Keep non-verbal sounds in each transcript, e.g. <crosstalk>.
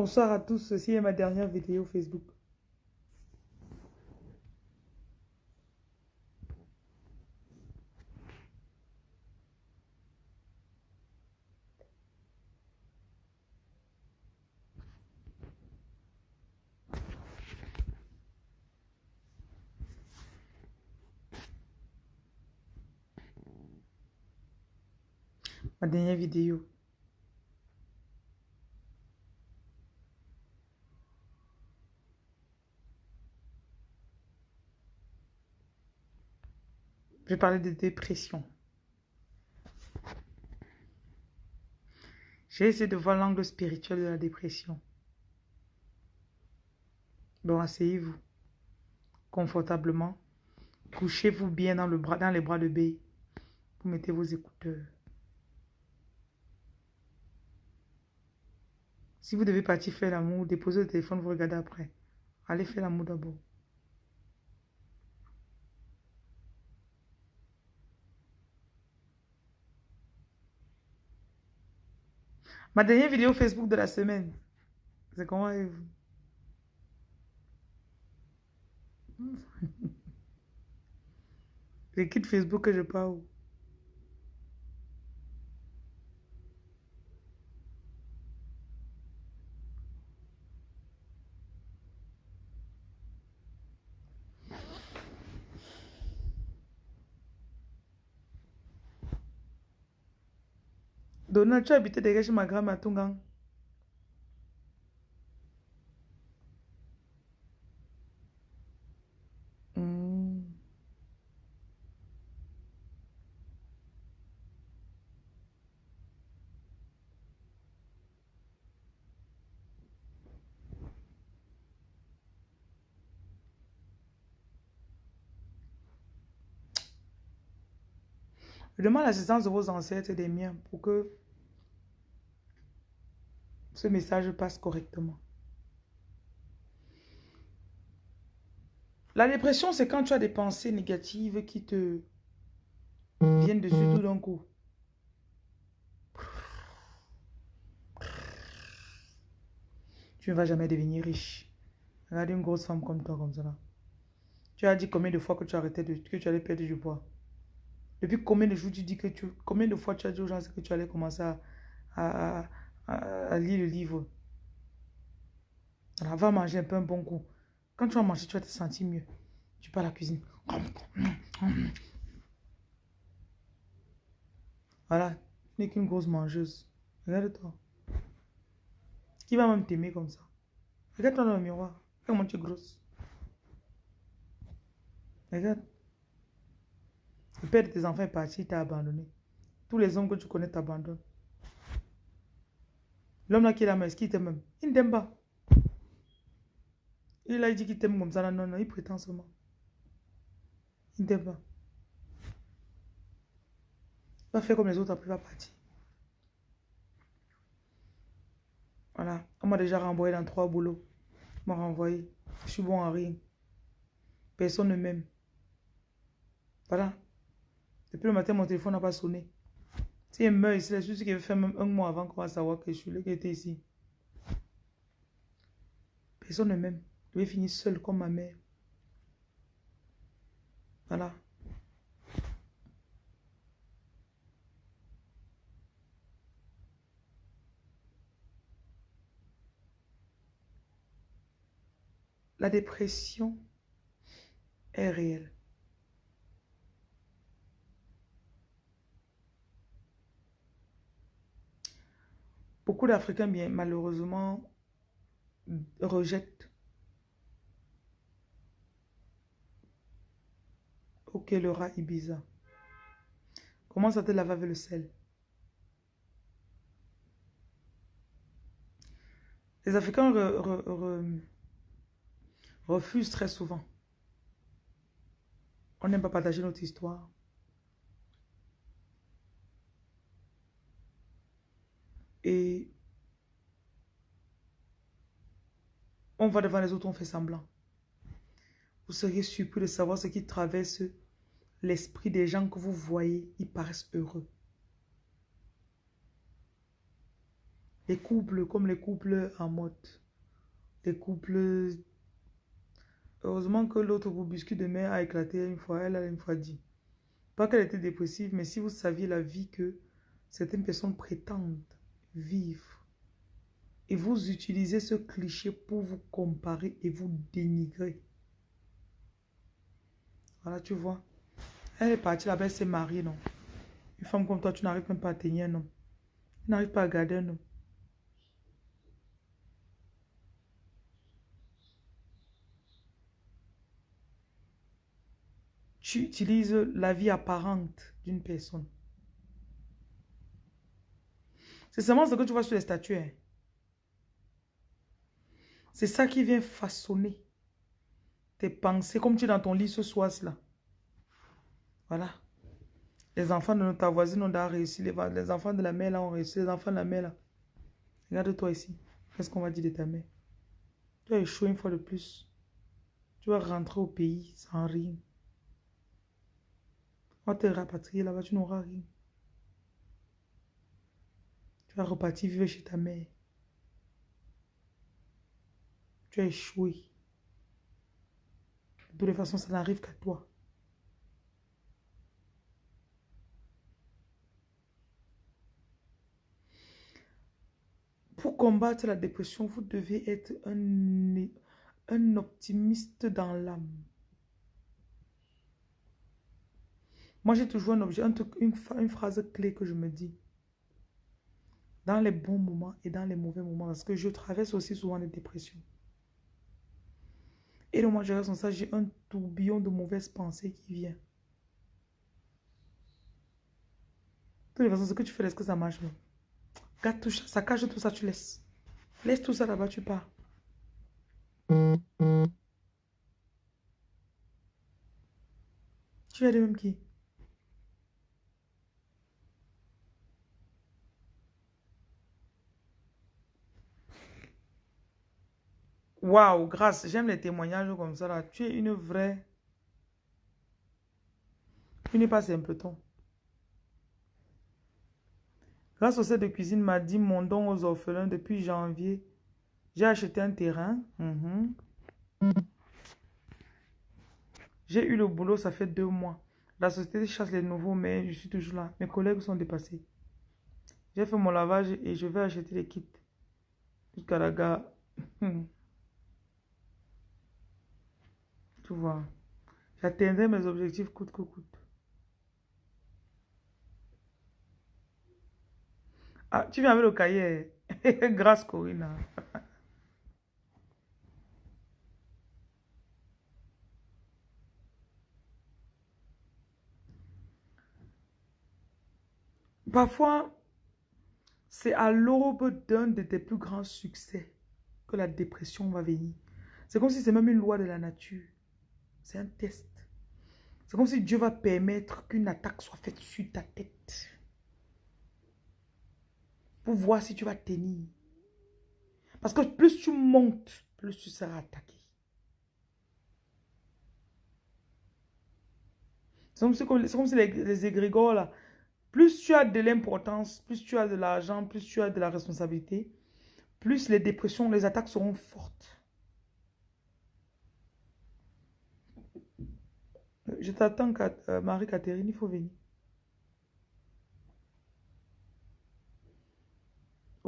Bonsoir à tous, ceci est ma dernière vidéo Facebook. Ma dernière vidéo. Je vais parler de dépression. J'ai essayé de voir l'angle spirituel de la dépression. Bon, asseyez-vous confortablement. Couchez-vous bien dans, le bras, dans les bras de B. Vous mettez vos écouteurs. Si vous devez partir faire l'amour, déposez le téléphone, vous regardez après. Allez faire l'amour d'abord. Ma dernière vidéo Facebook de la semaine. C'est comment allez-vous? <laughs> Je quitte Facebook que je pars Donald, tu as habité derrière chez ma grand-mère à Tungang. Hmm. Je demande l'assistance de vos ancêtres et des miens pour que ce message passe correctement. La dépression, c'est quand tu as des pensées négatives qui te viennent dessus tout d'un coup. Tu ne vas jamais devenir riche. Regarde une grosse femme comme toi, comme ça. Tu as dit combien de fois que tu arrêtais de, que tu allais perdre du poids? Depuis combien de jours tu dis que tu... Combien de fois tu as dit aux gens que tu allais commencer à, lire le livre. Alors, va manger un peu un bon coup. Quand tu vas manger, tu vas te sentir mieux. Tu pars à la cuisine. Voilà. Tu n'es qu'une grosse mangeuse. Regarde-toi. Qui va même t'aimer comme ça? Regarde-toi dans le miroir. Comment tu es grosse. Regarde. Le père de tes enfants est parti, il t'a abandonné. Tous les hommes que tu connais t'abandonnent. L'homme là qui est là, est-ce qu'il t'aime Il ne t'aime pas. Il a dit qu'il t'aime comme ça. Non, non, il prétend seulement. Il ne t'aime pas. Il va faire comme les autres, après il va partir. Voilà. On m'a déjà renvoyé dans trois boulots. On m'a renvoyé. Je suis bon à rien. Personne ne m'aime. Voilà. Depuis le matin, mon téléphone n'a pas sonné. Si elle meurt ici, c'est juste qu'il veut faire même un mois avant qu'on va savoir que je suis là, qui était ici. Personne ne m'aime. Je vais finir seul comme ma mère. Voilà. La dépression est réelle. Beaucoup d'Africains, bien malheureusement, rejettent. Ok, le rat Ibiza. Comment ça te lave avec le sel? Les Africains refusent très souvent. On n'aime pas partager notre histoire. Et on va devant les autres, on fait semblant. Vous seriez surpris de savoir ce qui traverse l'esprit des gens que vous voyez. Ils paraissent heureux. Les couples comme les couples en mode. Les couples... Heureusement que l'autre boubiscuit de mer a éclaté une fois. Elle a une fois dit. Pas qu'elle était dépressive, mais si vous saviez la vie que certaines personnes prétendent vivre, et vous utilisez ce cliché pour vous comparer et vous dénigrer. Voilà, tu vois. Elle est partie là-bas, elle s'est mariée, non? Une femme comme toi, tu n'arrives même pas à tenir homme. Tu n'arrives pas à garder homme. Tu utilises la vie apparente d'une personne. C'est seulement ce que tu vois sur les statues. Hein. C'est ça qui vient façonner tes pensées comme tu es dans ton lit ce soir-là. Voilà. Les enfants de ta voisine ont réussi. Les, les enfants de la mère là ont réussi. Les enfants de la mère là. Regarde-toi ici. Qu'est-ce qu'on va dire de ta mère? Tu as échoué une fois de plus. Tu vas rentrer au pays sans rien. On va te rapatrier là-bas, tu n'auras rien. Tu vas repartir vivre chez ta mère. Tu as échoué. De toute façon, ça n'arrive qu'à toi. Pour combattre la dépression, vous devez être un, un optimiste dans l'âme. Moi, j'ai toujours un objet, une, une phrase clé que je me dis. Dans les bons moments et dans les mauvais moments. Parce que je traverse aussi souvent des dépressions. Et donc, moi, je reste ça, j'ai un tourbillon de mauvaises pensées qui vient. De toute façon, ce que tu fais, est-ce que ça marche même? Garde tout ça, ça cache tout ça, tu laisses. Laisse tout ça là-bas, tu pars. Tu es de même qui? Waouh, grâce, j'aime les témoignages comme ça là. Tu es une vraie. Tu n'es pas simpleton. Grâce au set de cuisine m'a dit mon don aux orphelins depuis janvier. J'ai acheté un terrain. Mhm. J'ai eu le boulot, ça fait deux mois. La société chasse les nouveaux, mais je suis toujours là. Mes collègues sont dépassés. J'ai fait mon lavage et je vais acheter les kits. <laughs> Tu vois. J'atteindrai mes objectifs coûte que coûte. Ah, tu viens avec le cahier. <laughs> Grâce Corinna. Parfois, c'est à l'aube d'un de tes plus grands succès que la dépression va venir. C'est comme si c'est même une loi de la nature. C'est un test. C'est comme si Dieu va permettre qu'une attaque soit faite sur ta tête. Pour voir si tu vas tenir. Parce que plus tu montes, plus tu seras attaqué. C'est comme si, les, les égrégores là. Plus tu as de l'importance, plus tu as de l'argent, plus tu as de la responsabilité, plus les dépressions, les attaques seront fortes. Je t'attends, euh, Marie-Catherine, il faut venir.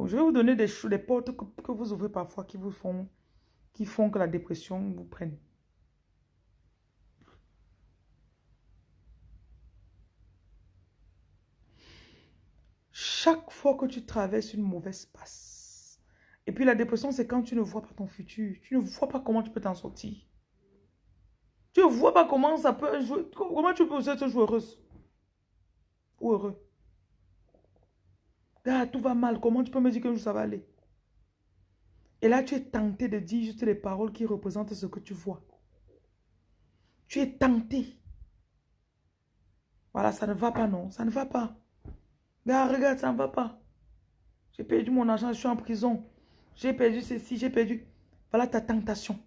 je vais vous donner des, des portes que, vous ouvrez parfois qui vous qui font que la dépression vous prenne. Chaque fois que tu traverses une mauvaise passe, et puis la dépression, c'est quand tu ne vois pas ton futur, tu ne vois pas comment tu peux t'en sortir. Tu ne vois pas comment ça peut jouer. Comment tu peux être joueuse ou heureux. Ah, tout va mal. Comment tu peux me dire que ça va aller? Et là, tu es tenté de dire juste les paroles qui représentent ce que tu vois. Tu es tenté. Voilà, ça ne va pas, non. Ça ne va pas. Regarde, regarde, ça ne va pas. J'ai perdu mon argent, je suis en prison. J'ai perdu ceci, j'ai perdu. Voilà ta tentation.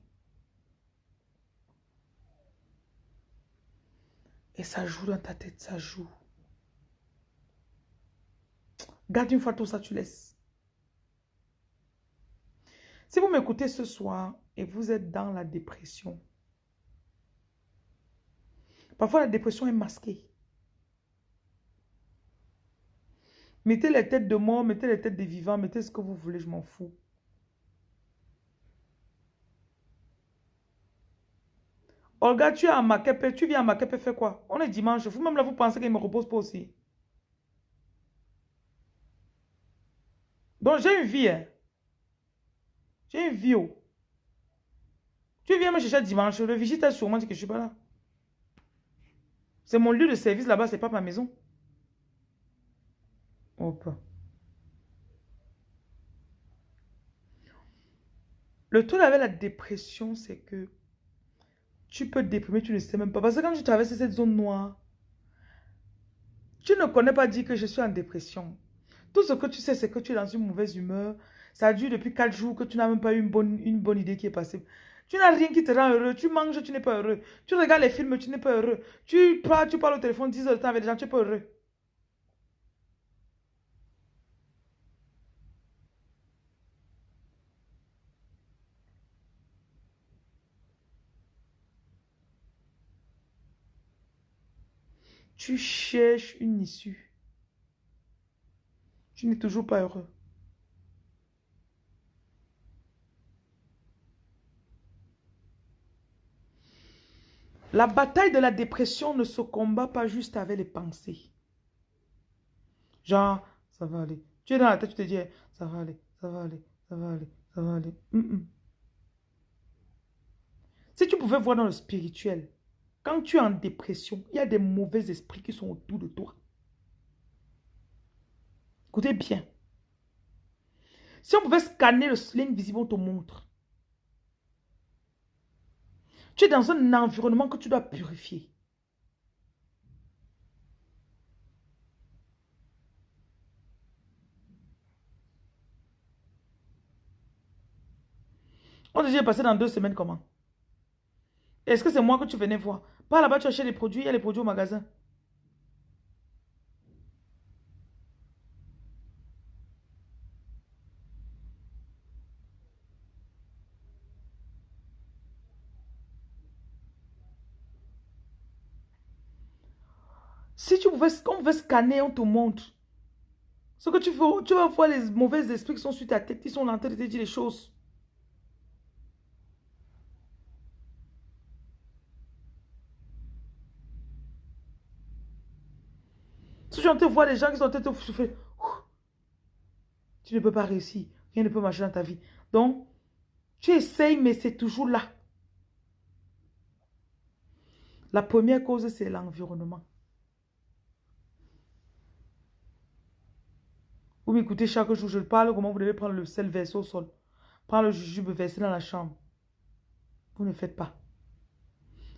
Et ça joue dans ta tête, ça joue. Garde une fois tout ça, tu laisses. Si vous m'écoutez ce soir et vous êtes dans la dépression, parfois la dépression est masquée. Mettez les têtes de mort, mettez les têtes des vivants, mettez ce que vous voulez, je m'en fous. Olga, tu es à Makepe, tu viens à Makepe, fais quoi? On est dimanche, vous-même là, vous pensez qu'il me repose pas aussi? Donc j'ai une vie. Hein. J'ai une vie. Oh. Tu viens me chercher dimanche, le visite a sûrement dit que je suis pas là. C'est mon lieu de service là-bas, c'est pas ma maison. Hop. Le truc avec la dépression, c'est que tu peux déprimer, tu ne sais même pas. Parce que quand tu traverses cette zone noire, tu ne connais pas dire que je suis en dépression. Tout ce que tu sais, c'est que tu es dans une mauvaise humeur. Ça dure depuis quatre jours que tu n'as même pas eu une bonne, une bonne idée qui est passée. Tu n'as rien qui te rend heureux. Tu manges, tu n'es pas heureux. Tu regardes les films, tu n'es pas heureux. Tu parles, tu parles au téléphone 10 heures de temps avec les gens, tu n'es pas heureux. Tu cherches une issue. Tu n'es toujours pas heureux. La bataille de la dépression ne se combat pas juste avec les pensées. Genre, ça va aller. Tu es dans la tête, tu te dis, ça va aller, ça va aller, ça va aller, ça va aller. Si tu pouvais voir dans le spirituel, quand tu es en dépression, il y a des mauvais esprits qui sont autour de toi. Écoutez bien. Si on pouvait scanner le sling visible, on te montre. Tu es dans un environnement que tu dois purifier. On te dit passer dans deux semaines comment? Est-ce que c'est moi que tu venais voir? Pas là-bas, tu achètes les produits, il y a les produits au magasin. Si tu pouvais, on pouvait scanner, on te montre. Ce que tu veux, tu vas voir les mauvais esprits qui sont sur ta tête, qui sont en train de te dire les choses. Entends voir les gens qui sont en train tu ne peux pas réussir. Rien ne peut marcher dans ta vie. Donc, tu essayes, mais c'est toujours là. La première cause, c'est l'environnement. Vous m'écoutez chaque jour, je parle comment vous devez prendre le sel versé au sol? Prendre le jujube versé dans la chambre. Vous ne faites pas.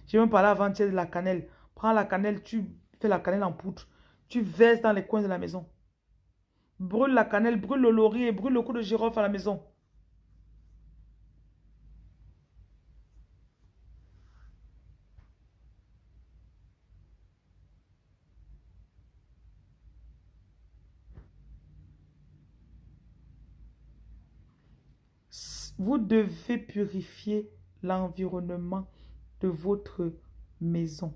J'ai même parlé avant-hier de la cannelle. Prends la cannelle, tu fais la cannelle en poudre. Tu verses dans les coins de la maison. Brûle la cannelle, brûle le laurier, brûle le coup de girofle à la maison. Vous devez purifier l'environnement de votre maison.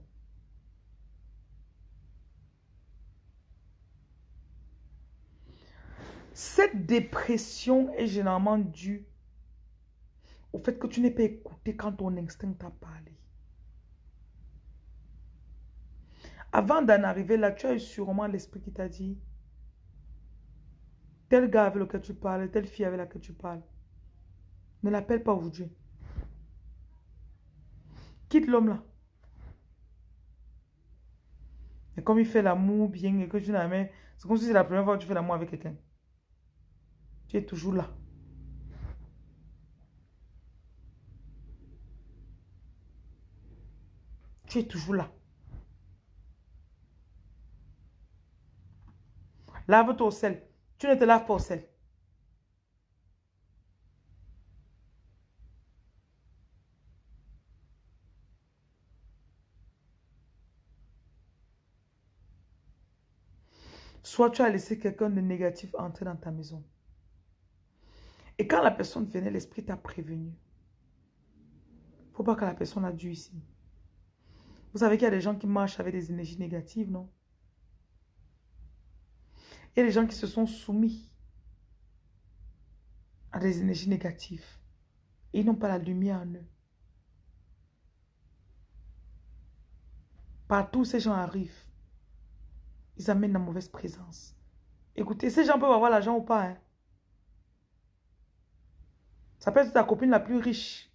Cette dépression est généralement due au fait que tu n'es pas écouté quand ton instinct t'a parlé. Avant d'en arriver là, tu as eu sûrement l'esprit qui t'a dit tel gars avec lequel tu parles, telle fille avec laquelle tu parles. Ne l'appelle pas aujourd'hui. Quitte l'homme là. Et comme il fait l'amour bien et que tu n'as c'est comme si c'est la première fois que tu fais l'amour avec quelqu'un. Tu es toujours là. Tu es toujours là. Lave-toi au sel. Tu ne te laves pas au sel. Soit tu as laissé quelqu'un de négatif entrer dans ta maison. Et quand la personne venait, l'esprit t'a prévenu. Faut pas que la personne a dû ici. Vous savez qu'il y a des gens qui marchent avec des énergies négatives, non? Il y a des gens qui se sont soumis à des énergies négatives. Ils n'ont pas la lumière en eux. Partout ces gens arrivent, ils amènent la mauvaise présence. Écoutez, ces gens peuvent avoir l'argent ou pas. Hein? Ça peut être ta copine la plus riche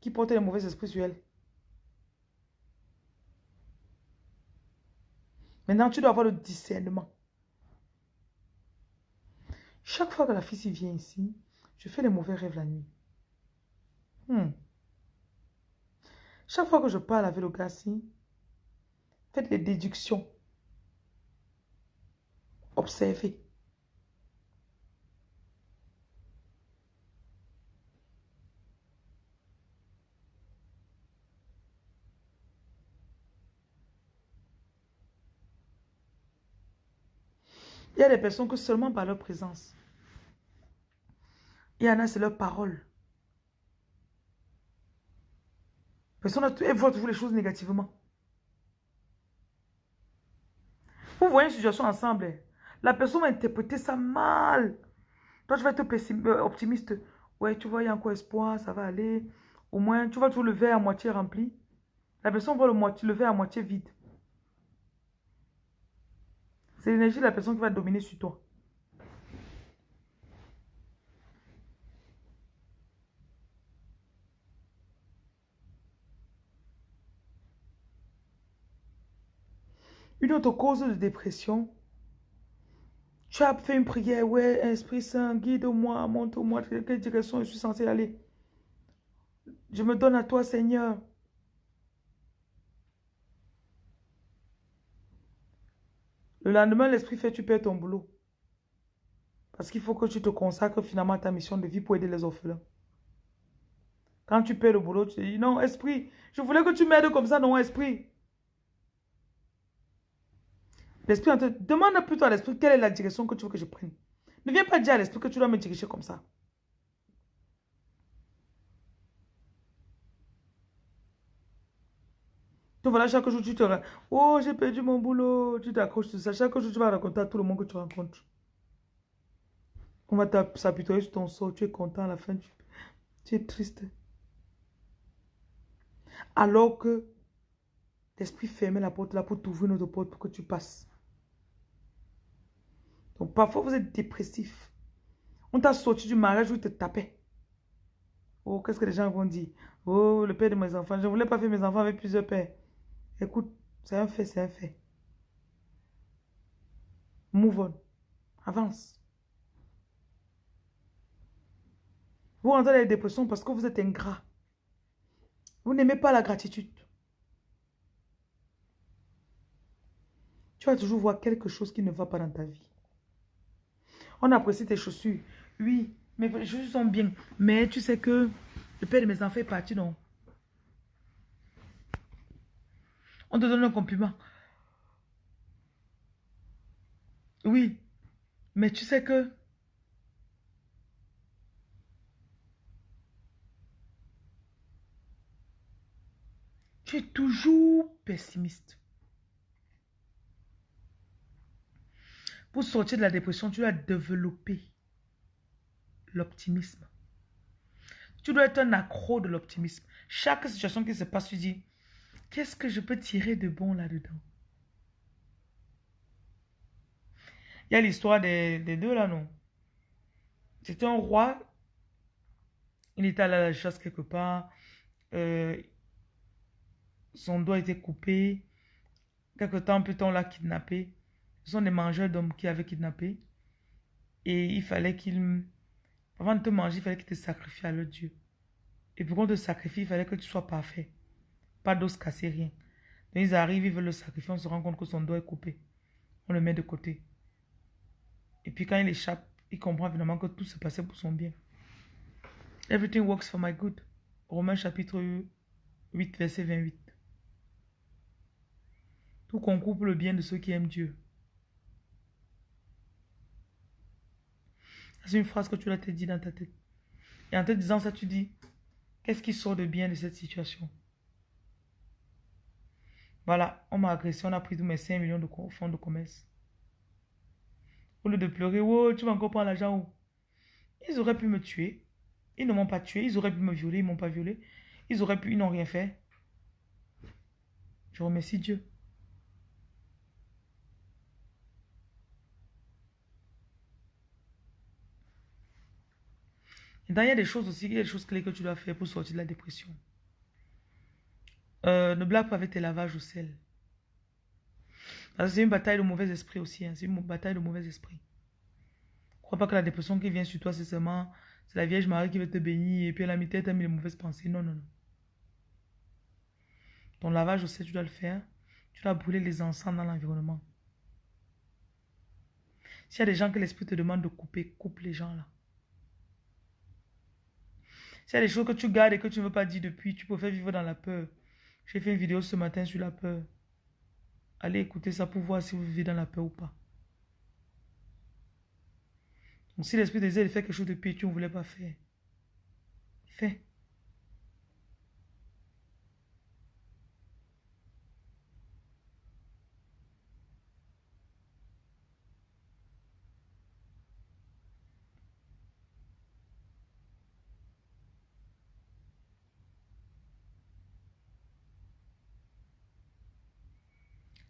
qui porte les mauvais esprits sur elle. Maintenant, tu dois avoir le discernement. Chaque fois que la fille vient ici, je fais les mauvais rêves la nuit. Hmm. Chaque fois que je parle avec le gars faites des déductions. Observez. Il y a des personnes que seulement par leur présence. Il y en a, c'est leur parole. Personne ne voit toujours les choses négativement. Vous voyez une situation ensemble. La personne va interpréter ça mal. Toi, tu vas être euh, optimiste. Ouais, tu vois, il y a encore espoir, ça va aller. Au moins, tu vas toujours le verre à moitié rempli. La personne voit le, moitié, le verre à moitié vide. C'est l'énergie de la personne qui va dominer sur toi. Une autre cause de dépression, tu as fait une prière, ouais, Esprit Saint, guide-moi, montre-moi quelle direction je suis censé aller. Je me donne à toi, Seigneur. Le lendemain, l'esprit fait, tu perds ton boulot. Parce qu'il faut que tu te consacres finalement à ta mission de vie pour aider les orphelins. Quand tu perds le boulot, tu te dis, non, esprit, je voulais que tu m'aides comme ça, non, esprit. L'esprit demande plutôt à l'esprit quelle est la direction que tu veux que je prenne? Ne viens pas dire à l'esprit que tu dois me diriger comme ça. Donc voilà, chaque jour tu te... Oh, j'ai perdu mon boulot. Tu t'accroches sur ça. Chaque jour tu vas raconter à tout le monde que tu rencontres. On va s'apitoyer sur ton sort. Tu es content à la fin. Tu, es triste. Alors que l'esprit fermait la porte là pour t'ouvrir une autre porte pour que tu passes. Donc parfois vous êtes dépressif. On t'a sorti du mariage où il te tapait. Oh, qu'est-ce que les gens vont dire? Oh, le père de mes enfants. Je ne voulais pas faire mes enfants avec plusieurs pères. Écoute, c'est un fait, c'est un fait. Move on. Avance. Vous rentrez dans les dépressions parce que vous êtes ingrat. Vous n'aimez pas la gratitude. Tu vas toujours voir quelque chose qui ne va pas dans ta vie. On apprécie tes chaussures. Oui, les chaussures sont bien. Mais tu sais que le père de mes enfants est parti, non? On te donne un compliment. Oui, mais tu sais que tu es toujours pessimiste. Pour sortir de la dépression, tu dois développer l'optimisme. Tu dois être un accro de l'optimisme. Chaque situation qui se passe, tu dis, qu'est-ce que je peux tirer de bon là-dedans? Il y a l'histoire des, deux là, non? C'était un roi. Il était allé à la chasse quelque part. Euh, son doigt était coupé. Quelque temps plus tard, on l'a kidnappé. Ce sont des mangeurs d'hommes qui avaient kidnappé. Et il fallait qu'ils... Avant de te manger, il fallait qu'ils te sacrifient à leur Dieu. Et pour qu'on te sacrifie, il fallait que tu sois parfait. Pas d'os cassé, rien. Donc ils arrivent, ils veulent le sacrifier, on se rend compte que son doigt est coupé. On le met de côté. Et puis quand il échappe, il comprend évidemment que tout se passait pour son bien. Everything works for my good. Romains chapitre 8, verset 28. Tout concourt pour le bien de ceux qui aiment Dieu. C'est une phrase que tu l'as te dit dans ta tête. Et en te disant ça, tu dis, qu'est-ce qui sort de bien de cette situation? Voilà, on m'a agressé, on a pris tous mes 5 millions de fonds de commerce. Au lieu de pleurer, oh, tu vas encore prendre l'argent Ils auraient pu me tuer. Ils ne m'ont pas tué. Ils auraient pu me violer. Ils ne m'ont pas violé. Ils auraient pu, ils n'ont rien fait. Je remercie Dieu. Et il y a des choses aussi, il y a des choses clés que tu dois faire pour sortir de la dépression. Ne blague pas avec tes lavages au sel. C'est une bataille de mauvais esprit aussi. Hein. C'est une bataille de mauvais esprit. Crois pas que la dépression qui vient sur toi, c'est seulement c'est la Vierge Marie qui veut te bénir et puis elle a mis tête, mis les mauvaises pensées. Non, non, non. Ton lavage au sel, tu dois le faire. Tu dois brûler les encens dans l'environnement. S'il y a des gens que l'esprit te demande de couper, coupe les gens là. S'il y a des choses que tu gardes et que tu ne veux pas dire depuis, tu peux faire vivre dans la peur. J'ai fait une vidéo ce matin sur la peur. Allez écouter ça pour voir si vous vivez dans la peur ou pas. Donc si l'esprit désire de faire quelque chose de pire, tu ne voulais pas faire. Fais.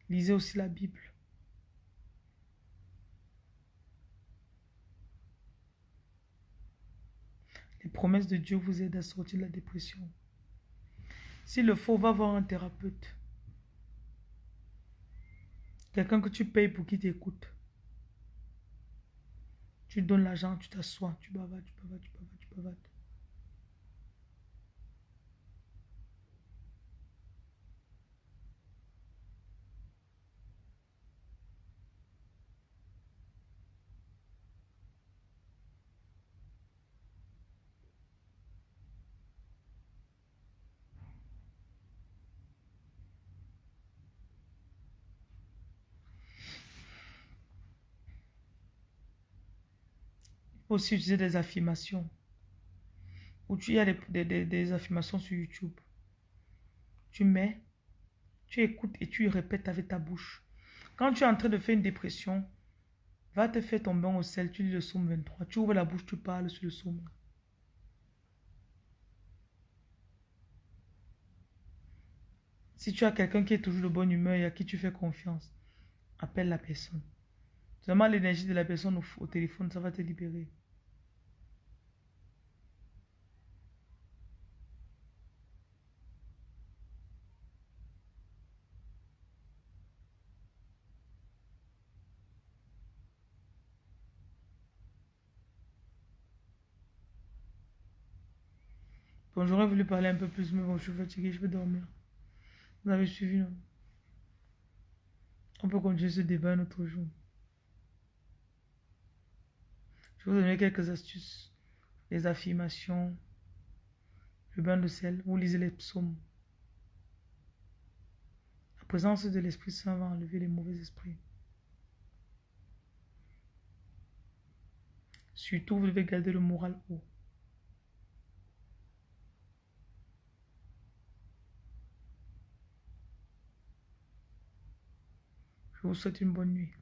Lisez aussi la Bible. Les promesses de Dieu vous aident à sortir de la dépression. S'il le faut, va voir un thérapeute. Quelqu'un que tu payes pour qu'il t'écoute. Tu donnes l'argent, tu t'assois, tu bavades, tu bavades, tu bavades, tu bavades. Aussi utiliser des affirmations. Ou tu y a des, affirmations sur YouTube. Tu mets, tu écoutes et tu répètes avec ta bouche. Quand tu es en train de faire une dépression, va te faire bain au sel, tu lis le psaume 23. Tu ouvres la bouche, tu parles sur le psaume. Si tu as quelqu'un qui est toujours de bonne humeur et à qui tu fais confiance, appelle la personne. Seulement l'énergie de la personne au téléphone, ça va te libérer. Bon, j'aurais voulu parler un peu plus, mais bon, je suis fatigué, je vais dormir. Vous avez suivi, non? On peut continuer ce débat un autre jour. Je vais vous donner quelques astuces. Les affirmations, le bain de sel, vous lisez les psaumes. La présence de l'Esprit Saint va enlever les mauvais esprits. Surtout, vous devez garder le moral haut. Vous souhaite une bonne nuit.